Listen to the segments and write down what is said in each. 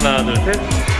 하나 둘셋.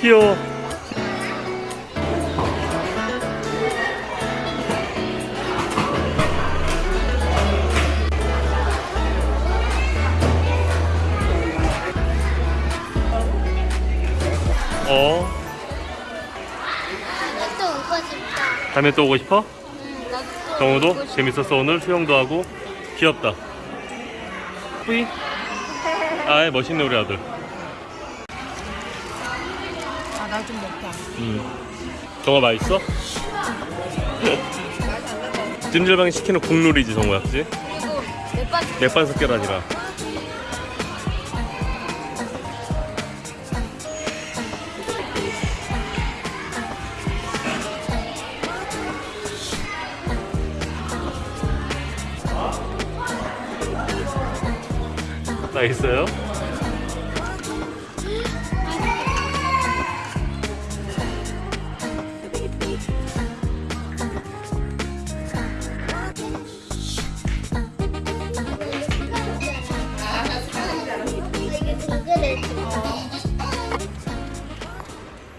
귀여워 어? 또 오고 싶다. 다음에 또 오고 싶어? 응, 나도 또 정우도. 재밌었어. 오늘 수영도 하고. 귀엽다. 뿌이? 아이 멋있네 우리 아들 아 나 좀 먹자 음. 정아 맛있어? 찜질방에 시키는 국룰이지 정우야 그지? 맥반 아니라 나 있어요?